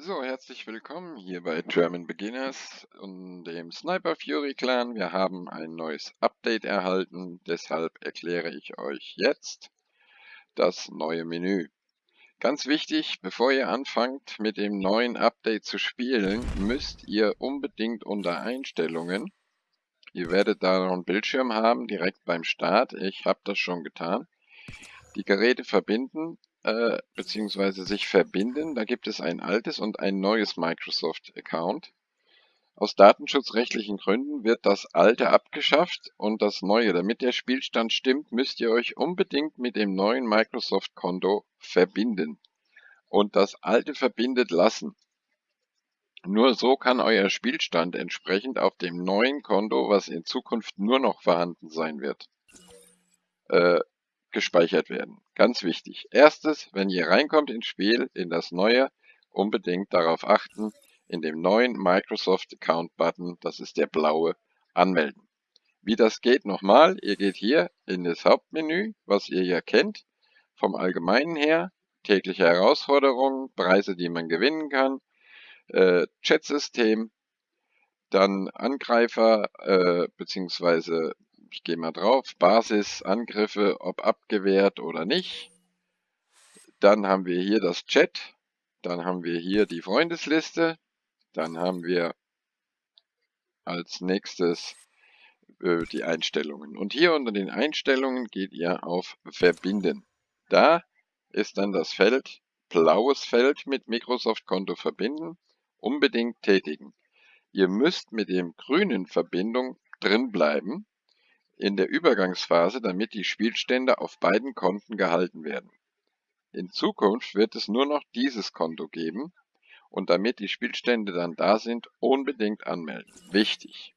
So, herzlich willkommen hier bei German Beginners und dem Sniper Fury Clan. Wir haben ein neues Update erhalten, deshalb erkläre ich euch jetzt das neue Menü. Ganz wichtig, bevor ihr anfangt mit dem neuen Update zu spielen, müsst ihr unbedingt unter Einstellungen, ihr werdet da noch einen Bildschirm haben, direkt beim Start, ich habe das schon getan, die Geräte verbinden äh, beziehungsweise sich verbinden. Da gibt es ein altes und ein neues Microsoft-Account. Aus datenschutzrechtlichen Gründen wird das alte abgeschafft und das neue. Damit der Spielstand stimmt, müsst ihr euch unbedingt mit dem neuen Microsoft-Konto verbinden. Und das alte verbindet lassen. Nur so kann euer Spielstand entsprechend auf dem neuen Konto, was in Zukunft nur noch vorhanden sein wird, äh, gespeichert werden. Ganz wichtig. Erstes, wenn ihr reinkommt ins Spiel, in das neue, unbedingt darauf achten, in dem neuen Microsoft Account Button, das ist der blaue, anmelden. Wie das geht nochmal, ihr geht hier in das Hauptmenü, was ihr ja kennt, vom Allgemeinen her, tägliche Herausforderungen, Preise, die man gewinnen kann, äh, Chatsystem, dann Angreifer äh, bzw ich gehe mal drauf, Basis, Angriffe, ob abgewehrt oder nicht. Dann haben wir hier das Chat, dann haben wir hier die Freundesliste, dann haben wir als nächstes äh, die Einstellungen. Und hier unter den Einstellungen geht ihr auf Verbinden. Da ist dann das Feld, blaues Feld mit Microsoft-Konto verbinden, unbedingt tätigen. Ihr müsst mit dem grünen Verbindung drin bleiben in der Übergangsphase, damit die Spielstände auf beiden Konten gehalten werden. In Zukunft wird es nur noch dieses Konto geben und damit die Spielstände dann da sind, unbedingt anmelden. Wichtig.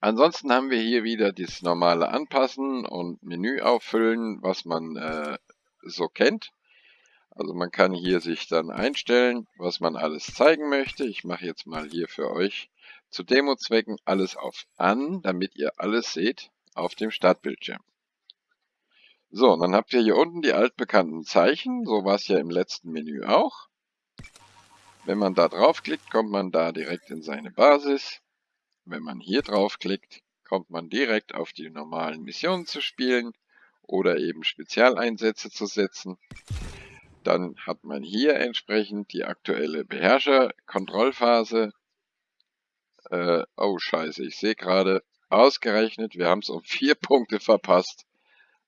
Ansonsten haben wir hier wieder das normale Anpassen und Menü auffüllen, was man äh, so kennt. Also man kann hier sich dann einstellen, was man alles zeigen möchte. Ich mache jetzt mal hier für euch zu Demo-Zwecken alles auf An, damit ihr alles seht auf dem Startbildschirm. So, dann habt ihr hier unten die altbekannten Zeichen. So war es ja im letzten Menü auch. Wenn man da draufklickt, kommt man da direkt in seine Basis. Wenn man hier draufklickt, kommt man direkt auf die normalen Missionen zu spielen oder eben Spezialeinsätze zu setzen. Dann hat man hier entsprechend die aktuelle Beherrscher-Kontrollphase äh, oh scheiße, ich sehe gerade, ausgerechnet, wir haben es um vier Punkte verpasst.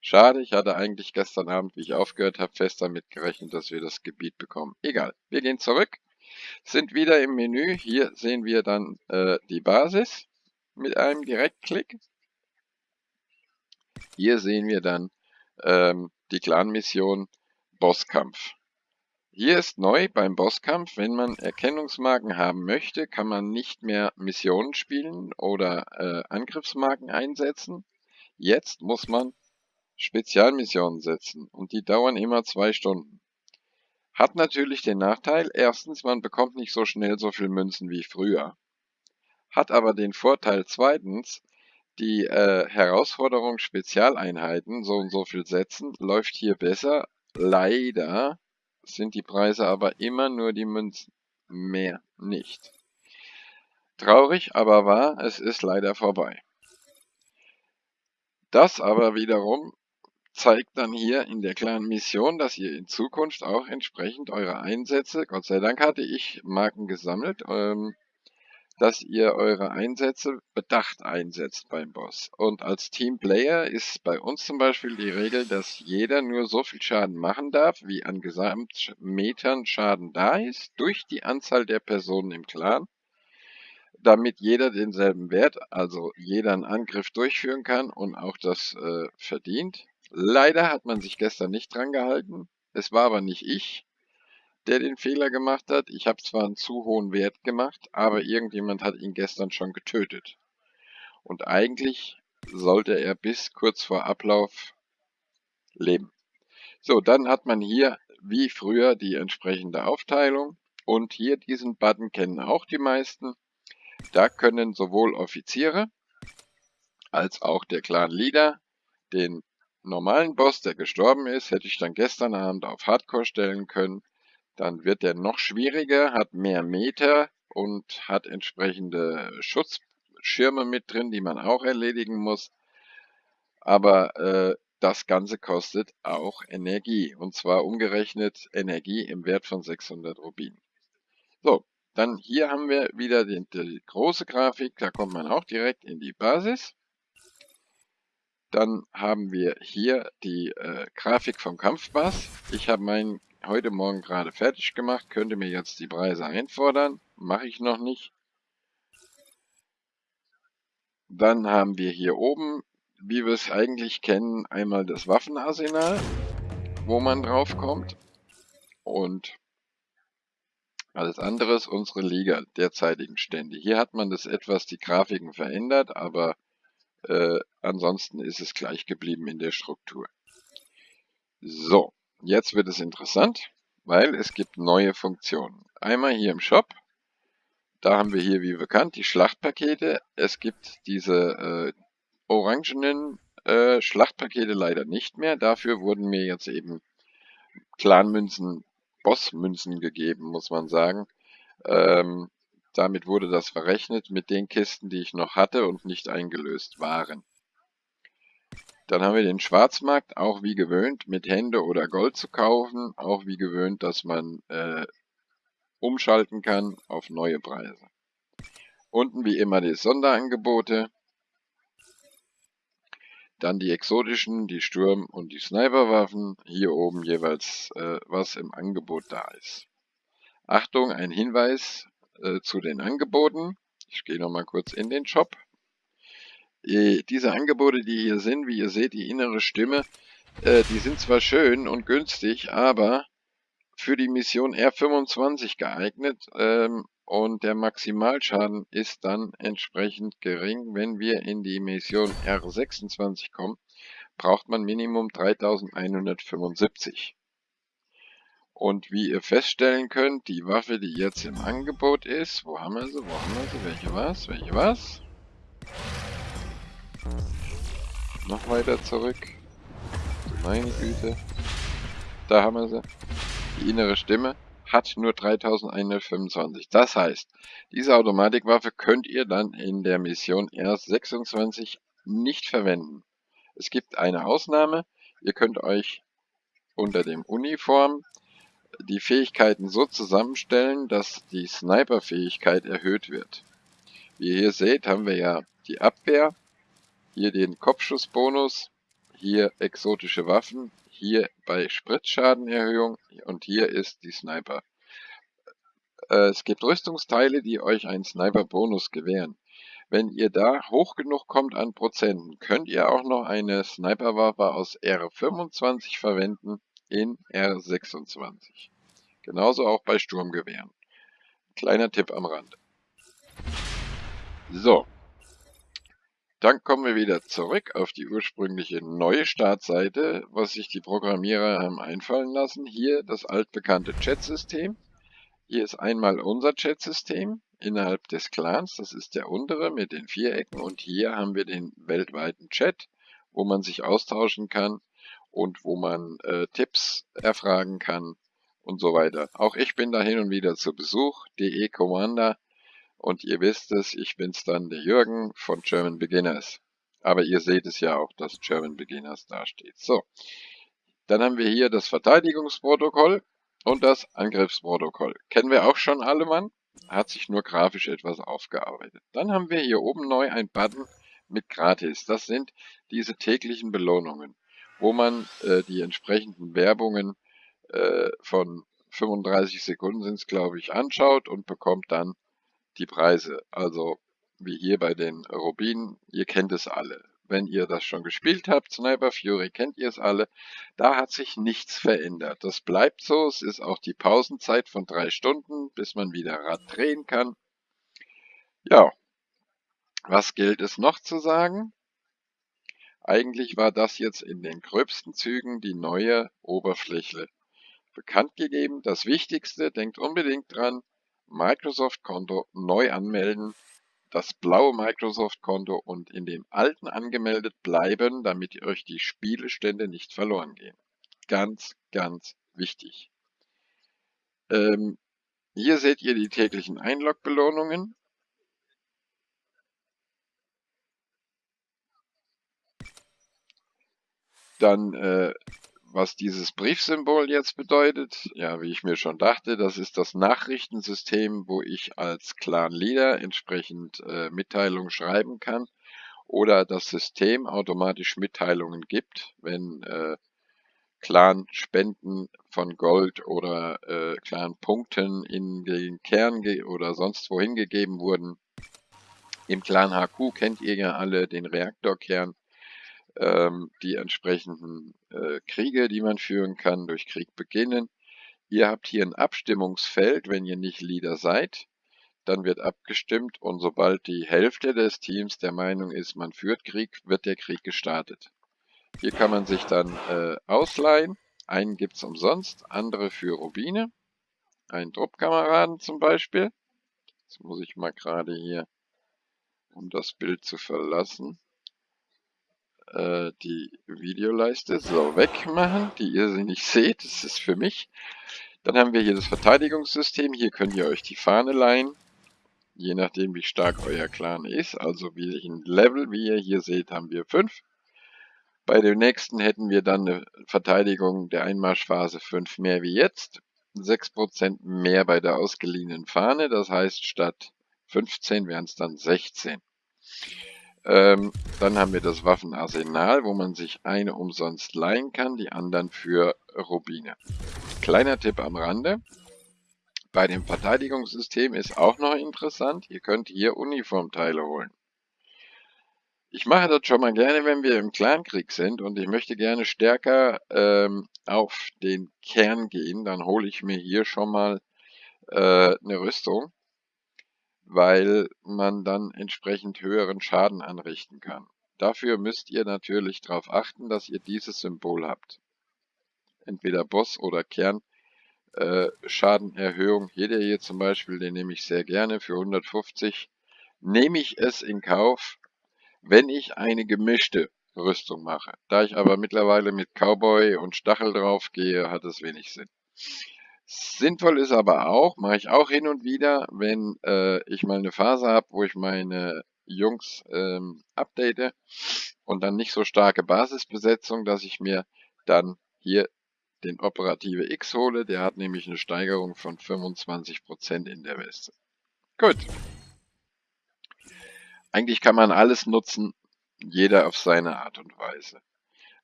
Schade, ich hatte eigentlich gestern Abend, wie ich aufgehört habe, fest damit gerechnet, dass wir das Gebiet bekommen. Egal, wir gehen zurück, sind wieder im Menü. Hier sehen wir dann äh, die Basis mit einem Direktklick. Hier sehen wir dann ähm, die Clan-Mission Bosskampf. Hier ist neu beim Bosskampf, wenn man Erkennungsmarken haben möchte, kann man nicht mehr Missionen spielen oder äh, Angriffsmarken einsetzen. Jetzt muss man Spezialmissionen setzen und die dauern immer zwei Stunden. Hat natürlich den Nachteil, erstens, man bekommt nicht so schnell so viel Münzen wie früher. Hat aber den Vorteil zweitens, die äh, Herausforderung Spezialeinheiten, so und so viel setzen, läuft hier besser. Leider sind die Preise aber immer nur die Münzen. Mehr nicht. Traurig, aber wahr, es ist leider vorbei. Das aber wiederum zeigt dann hier in der kleinen Mission, dass ihr in Zukunft auch entsprechend eure Einsätze, Gott sei Dank hatte ich Marken gesammelt, ähm, dass ihr eure Einsätze bedacht einsetzt beim Boss. Und als Teamplayer ist bei uns zum Beispiel die Regel, dass jeder nur so viel Schaden machen darf, wie an Gesamtmetern Schaden da ist, durch die Anzahl der Personen im Clan, damit jeder denselben Wert, also jeder einen Angriff durchführen kann und auch das äh, verdient. Leider hat man sich gestern nicht dran gehalten. Es war aber nicht ich, der den Fehler gemacht hat. Ich habe zwar einen zu hohen Wert gemacht, aber irgendjemand hat ihn gestern schon getötet. Und eigentlich sollte er bis kurz vor Ablauf leben. So, dann hat man hier wie früher die entsprechende Aufteilung. Und hier diesen Button kennen auch die meisten. Da können sowohl Offiziere als auch der Clan Leader den normalen Boss, der gestorben ist, hätte ich dann gestern Abend auf Hardcore stellen können Dann wird der noch schwieriger, hat mehr Meter und hat entsprechende Schutzschirme mit drin, die man auch erledigen muss. Aber äh, das Ganze kostet auch Energie und zwar umgerechnet Energie im Wert von 600 Rubin. So, dann hier haben wir wieder die, die große Grafik, da kommt man auch direkt in die Basis. Dann haben wir hier die äh, Grafik vom Kampfbass. Ich habe meinen heute Morgen gerade fertig gemacht, könnte mir jetzt die Preise einfordern. Mache ich noch nicht. Dann haben wir hier oben, wie wir es eigentlich kennen, einmal das Waffenarsenal, wo man drauf kommt. Und alles andere ist unsere Liga derzeitigen Stände. Hier hat man das etwas die Grafiken verändert, aber äh, ansonsten ist es gleich geblieben in der Struktur. So, jetzt wird es interessant, weil es gibt neue Funktionen. Einmal hier im Shop, da haben wir hier wie bekannt die Schlachtpakete. Es gibt diese äh, orangenen äh, Schlachtpakete leider nicht mehr. Dafür wurden mir jetzt eben Clanmünzen, Bossmünzen gegeben, muss man sagen. Ähm, damit wurde das verrechnet mit den Kisten, die ich noch hatte und nicht eingelöst waren. Dann haben wir den Schwarzmarkt, auch wie gewöhnt, mit Hände oder Gold zu kaufen. Auch wie gewöhnt, dass man äh, umschalten kann auf neue Preise. Unten wie immer die Sonderangebote. Dann die exotischen, die Sturm- und die Sniperwaffen. Hier oben jeweils, äh, was im Angebot da ist. Achtung, ein Hinweis, äh, zu den Angeboten. Ich gehe nochmal kurz in den Shop. Äh, diese Angebote, die hier sind, wie ihr seht, die innere Stimme, äh, die sind zwar schön und günstig, aber für die Mission R25 geeignet ähm, und der Maximalschaden ist dann entsprechend gering. Wenn wir in die Mission R26 kommen, braucht man Minimum 3175. Und wie ihr feststellen könnt, die Waffe, die jetzt im Angebot ist, wo haben wir sie, wo haben wir sie, welche was, welche was? Noch weiter zurück. Meine Güte. Da haben wir sie. Die innere Stimme hat nur 3125. Das heißt, diese Automatikwaffe könnt ihr dann in der Mission R26 nicht verwenden. Es gibt eine Ausnahme. Ihr könnt euch unter dem Uniform die Fähigkeiten so zusammenstellen, dass die Sniper-Fähigkeit erhöht wird. Wie ihr hier seht, haben wir ja die Abwehr, hier den Kopfschussbonus, hier exotische Waffen, hier bei Spritzschadenerhöhung und hier ist die Sniper. Äh, es gibt Rüstungsteile, die euch einen Sniper-Bonus gewähren. Wenn ihr da hoch genug kommt an Prozenten, könnt ihr auch noch eine Sniperwaffe aus R25 verwenden, in R26. Genauso auch bei Sturmgewehren. Kleiner Tipp am Rand. So. Dann kommen wir wieder zurück auf die ursprüngliche neue Startseite, was sich die Programmierer haben einfallen lassen. Hier das altbekannte Chat-System. Hier ist einmal unser Chat-System innerhalb des Clans. Das ist der untere mit den Vierecken. Und hier haben wir den weltweiten Chat, wo man sich austauschen kann und wo man äh, Tipps erfragen kann und so weiter. Auch ich bin da hin und wieder zu Besuch, DE Commander, und ihr wisst es, ich bin's dann, der Jürgen von German Beginners. Aber ihr seht es ja auch, dass German Beginners dasteht. So, dann haben wir hier das Verteidigungsprotokoll und das Angriffsprotokoll. Kennen wir auch schon alle, Mann? Hat sich nur grafisch etwas aufgearbeitet. Dann haben wir hier oben neu ein Button mit Gratis. Das sind diese täglichen Belohnungen wo man äh, die entsprechenden Werbungen äh, von 35 Sekunden sind es, glaube ich, anschaut und bekommt dann die Preise. Also wie hier bei den Rubinen, ihr kennt es alle. Wenn ihr das schon gespielt habt, Sniper Fury, kennt ihr es alle. Da hat sich nichts verändert. Das bleibt so. Es ist auch die Pausenzeit von drei Stunden, bis man wieder Rad drehen kann. Ja, was gilt es noch zu sagen? Eigentlich war das jetzt in den gröbsten Zügen die neue Oberfläche bekannt gegeben. Das Wichtigste, denkt unbedingt dran, Microsoft-Konto neu anmelden, das blaue Microsoft-Konto und in dem alten angemeldet bleiben, damit euch die Spielestände nicht verloren gehen. Ganz, ganz wichtig. Ähm, hier seht ihr die täglichen Einlog-Belohnungen. Dann, äh, was dieses Briefsymbol jetzt bedeutet, ja, wie ich mir schon dachte, das ist das Nachrichtensystem, wo ich als Clan-Leader entsprechend äh, Mitteilungen schreiben kann oder das System automatisch Mitteilungen gibt, wenn äh, Clan-Spenden von Gold oder äh, Clan-Punkten in den Kern oder sonst wohin gegeben wurden. Im Clan HQ kennt ihr ja alle den Reaktorkern, ähm, die entsprechenden äh, Kriege, die man führen kann, durch Krieg beginnen. Ihr habt hier ein Abstimmungsfeld, wenn ihr nicht Leader seid. Dann wird abgestimmt und sobald die Hälfte des Teams der Meinung ist, man führt Krieg, wird der Krieg gestartet. Hier kann man sich dann äh, ausleihen. Einen gibt es umsonst, andere für Rubine. Einen Truppkameraden zum Beispiel. Jetzt muss ich mal gerade hier, um das Bild zu verlassen, äh, die Videoleiste so wegmachen, die ihr sie nicht seht. Das ist für mich. Dann haben wir hier das Verteidigungssystem. Hier könnt ihr euch die Fahne leihen. Je nachdem, wie stark euer Clan ist. Also welchen Level, wie ihr hier seht, haben wir 5. Bei dem nächsten hätten wir dann eine Verteidigung der Einmarschphase 5 mehr wie jetzt. 6% mehr bei der ausgeliehenen Fahne. Das heißt, statt 15 wären es dann 16. Ähm, dann haben wir das Waffenarsenal, wo man sich eine umsonst leihen kann, die anderen für Rubine. Kleiner Tipp am Rande. Bei dem Verteidigungssystem ist auch noch interessant, ihr könnt hier Uniformteile holen. Ich mache das schon mal gerne, wenn wir im Clankrieg sind und ich möchte gerne stärker ähm, auf den Kern gehen, dann hole ich mir hier schon mal äh, eine Rüstung weil man dann entsprechend höheren Schaden anrichten kann. Dafür müsst ihr natürlich darauf achten, dass ihr dieses Symbol habt. Entweder Boss oder Kern äh, Schadenerhöhung. Hier der hier zum Beispiel, den nehme ich sehr gerne für 150. Nehme ich es in Kauf, wenn ich eine gemischte Rüstung mache. Da ich aber mittlerweile mit Cowboy und Stachel drauf gehe, hat es wenig Sinn. Sinnvoll ist aber auch, mache ich auch hin und wieder, wenn äh, ich mal eine Phase habe, wo ich meine Jungs ähm, update und dann nicht so starke Basisbesetzung, dass ich mir dann hier den Operative X hole. Der hat nämlich eine Steigerung von 25% in der Weste. Gut. Eigentlich kann man alles nutzen, jeder auf seine Art und Weise.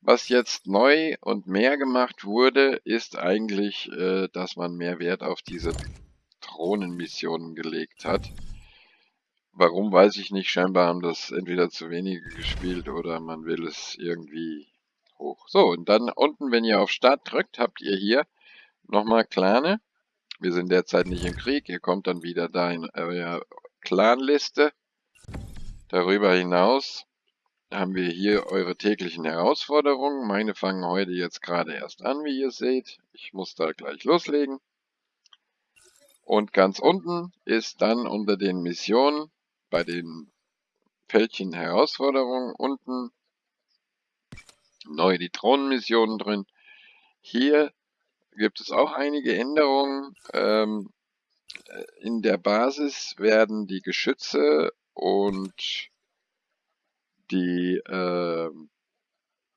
Was jetzt neu und mehr gemacht wurde, ist eigentlich, äh, dass man mehr Wert auf diese Drohnenmissionen gelegt hat. Warum, weiß ich nicht. Scheinbar haben das entweder zu wenige gespielt oder man will es irgendwie hoch. So, und dann unten, wenn ihr auf Start drückt, habt ihr hier nochmal Clane. Wir sind derzeit nicht im Krieg. Ihr kommt dann wieder da in eurer Clanliste. Darüber hinaus haben wir hier eure täglichen Herausforderungen. Meine fangen heute jetzt gerade erst an, wie ihr seht. Ich muss da gleich loslegen. Und ganz unten ist dann unter den Missionen bei den Fältchen Herausforderungen unten neu die Drohnenmissionen drin. Hier gibt es auch einige Änderungen. Ähm, in der Basis werden die Geschütze und die, äh,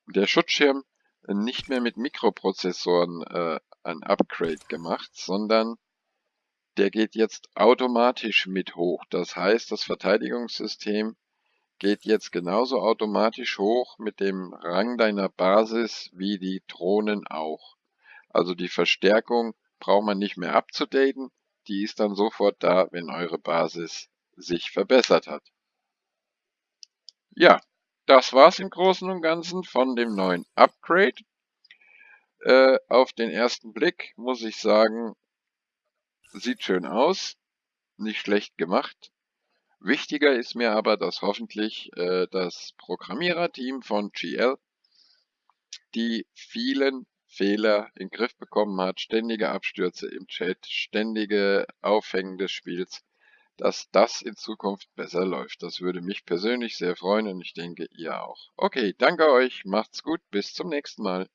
der Schutzschirm nicht mehr mit Mikroprozessoren äh, ein Upgrade gemacht, sondern der geht jetzt automatisch mit hoch. Das heißt, das Verteidigungssystem geht jetzt genauso automatisch hoch mit dem Rang deiner Basis wie die Drohnen auch. Also die Verstärkung braucht man nicht mehr abzudaten, die ist dann sofort da, wenn eure Basis sich verbessert hat. Ja, das war's im Großen und Ganzen von dem neuen Upgrade. Äh, auf den ersten Blick muss ich sagen, sieht schön aus, nicht schlecht gemacht. Wichtiger ist mir aber, dass hoffentlich äh, das Programmiererteam von GL die vielen Fehler in den Griff bekommen hat, ständige Abstürze im Chat, ständige Aufhängen des Spiels, dass das in Zukunft besser läuft. Das würde mich persönlich sehr freuen und ich denke ihr auch. Okay, danke euch, macht's gut, bis zum nächsten Mal.